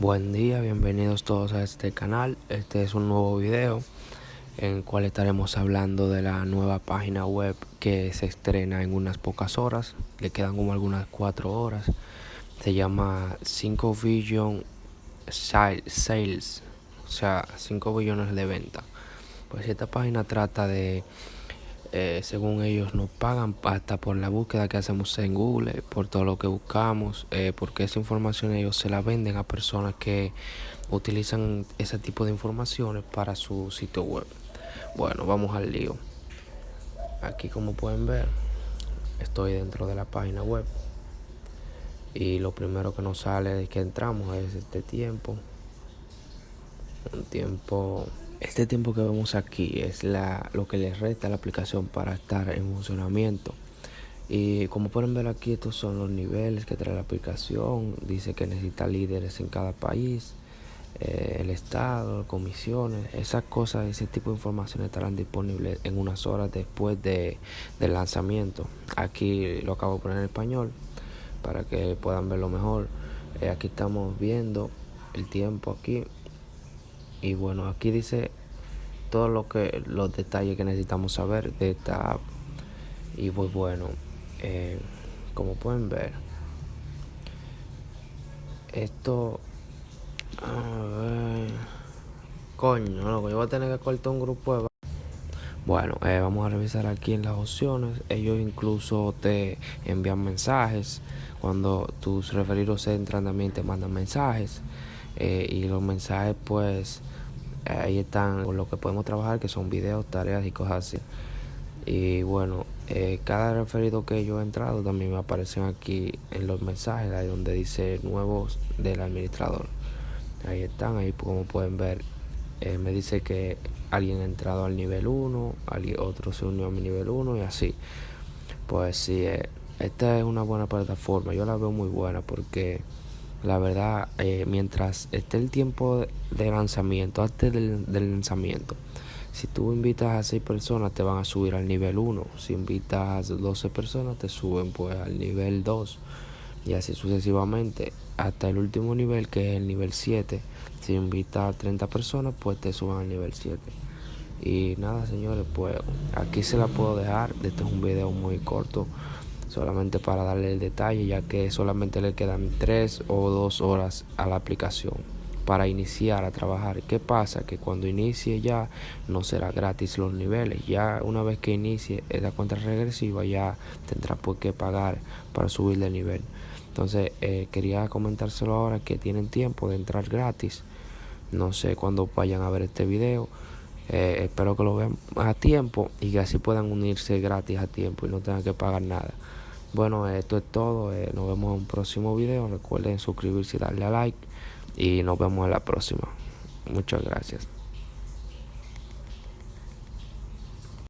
Buen día, bienvenidos todos a este canal. Este es un nuevo video en el cual estaremos hablando de la nueva página web que se estrena en unas pocas horas. Le quedan como algunas cuatro horas. Se llama 5 Billion Sales, o sea, 5 billones de venta. Pues esta página trata de eh, según ellos nos pagan hasta por la búsqueda que hacemos en Google, por todo lo que buscamos, eh, porque esa información ellos se la venden a personas que utilizan ese tipo de informaciones para su sitio web. Bueno, vamos al lío. Aquí como pueden ver, estoy dentro de la página web y lo primero que nos sale de que entramos es este tiempo. Un tiempo este tiempo que vemos aquí es la, lo que le resta a la aplicación para estar en funcionamiento. Y como pueden ver aquí, estos son los niveles que trae la aplicación. Dice que necesita líderes en cada país, eh, el estado, comisiones, esas cosas, ese tipo de información estarán disponibles en unas horas después de, del lanzamiento. Aquí lo acabo de poner en español para que puedan verlo mejor. Eh, aquí estamos viendo el tiempo aquí y bueno aquí dice todo lo que los detalles que necesitamos saber de esta app y pues bueno eh, como pueden ver esto a ver, coño loco yo voy a tener que cortar un grupo de bueno, eh, vamos a revisar aquí en las opciones. Ellos incluso te envían mensajes. Cuando tus referidos entran también te mandan mensajes. Eh, y los mensajes pues ahí están con lo que podemos trabajar que son videos, tareas y cosas así. Y bueno, eh, cada referido que yo he entrado también me aparecen aquí en los mensajes, ahí donde dice nuevos del administrador. Ahí están, ahí como pueden ver, eh, me dice que alguien ha entrado al nivel 1, alguien, otro se unió a mi nivel 1 y así. Pues sí, eh, esta es una buena plataforma, yo la veo muy buena porque la verdad, eh, mientras esté el tiempo de lanzamiento, antes del, lanzamiento, si tú invitas a 6 personas, te van a subir al nivel 1. Si invitas a 12 personas, te suben pues al nivel 2. Y así sucesivamente, hasta el último nivel, que es el nivel 7. Si invitas a 30 personas, pues te suben al nivel 7. Y nada, señores, pues aquí se la puedo dejar. Este es un video muy corto solamente para darle el detalle ya que solamente le quedan 3 o 2 horas a la aplicación para iniciar a trabajar. ¿Qué pasa? Que cuando inicie ya no será gratis los niveles. Ya una vez que inicie esa cuenta regresiva ya tendrá pues que pagar para subir de nivel. Entonces eh, quería comentárselo ahora que tienen tiempo de entrar gratis. No sé cuándo vayan a ver este video. Eh, espero que lo vean a tiempo y que así puedan unirse gratis a tiempo y no tengan que pagar nada. Bueno, esto es todo. Eh, nos vemos en un próximo video. Recuerden suscribirse y darle a like. Y nos vemos en la próxima. Muchas gracias.